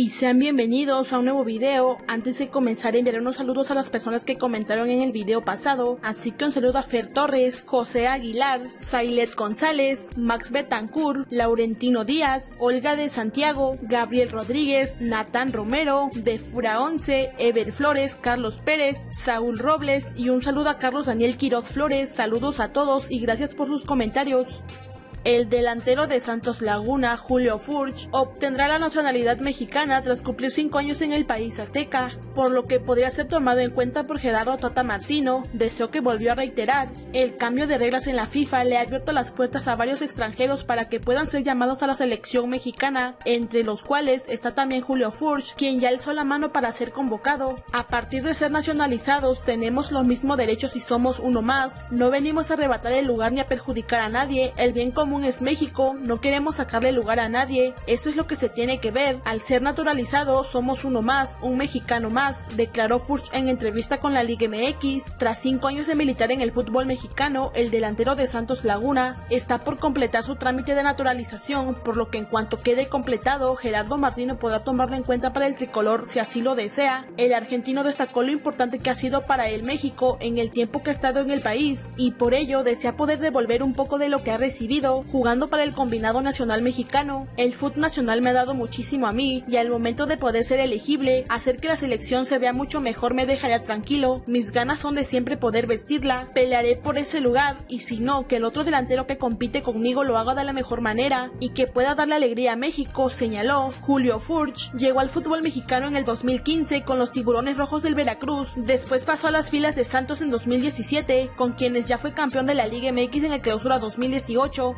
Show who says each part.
Speaker 1: y sean bienvenidos a un nuevo video. Antes de comenzar enviaré unos saludos a las personas que comentaron en el video pasado, así que un saludo a Fer Torres, José Aguilar, Sailet González, Max Betancourt, Laurentino Díaz, Olga de Santiago, Gabriel Rodríguez, Natán Romero, De Fura 11, Ever Flores, Carlos Pérez, Saúl Robles y un saludo a Carlos Daniel Quiroz Flores. Saludos a todos y gracias por sus comentarios. El delantero de Santos Laguna, Julio Furch, obtendrá la nacionalidad mexicana tras cumplir 5 años en el país azteca, por lo que podría ser tomado en cuenta por Gerardo Tata Martino, deseo que volvió a reiterar. El cambio de reglas en la FIFA le ha abierto las puertas a varios extranjeros para que puedan ser llamados a la selección mexicana, entre los cuales está también Julio Furch, quien ya alzó la mano para ser convocado. A partir de ser nacionalizados, tenemos los mismos derechos y somos uno más. No venimos a arrebatar el lugar ni a perjudicar a nadie, el bien común es México, no queremos sacarle lugar a nadie, eso es lo que se tiene que ver, al ser naturalizado somos uno más, un mexicano más, declaró Furch en entrevista con la Liga MX, tras cinco años de militar en el fútbol mexicano, el delantero de Santos Laguna está por completar su trámite de naturalización, por lo que en cuanto quede completado, Gerardo Martino podrá tomarlo en cuenta para el tricolor si así lo desea. El argentino destacó lo importante que ha sido para él México en el tiempo que ha estado en el país y por ello desea poder devolver un poco de lo que ha recibido jugando para el combinado nacional mexicano. El fútbol nacional me ha dado muchísimo a mí y al momento de poder ser elegible, hacer que la selección se vea mucho mejor me dejaría tranquilo. Mis ganas son de siempre poder vestirla, pelearé por ese lugar y si no, que el otro delantero que compite conmigo lo haga de la mejor manera y que pueda darle alegría a México, señaló. Julio Furch llegó al fútbol mexicano en el 2015 con los Tiburones Rojos del Veracruz, después pasó a las filas de Santos en 2017, con quienes ya fue campeón de la Liga MX en el clausura 2018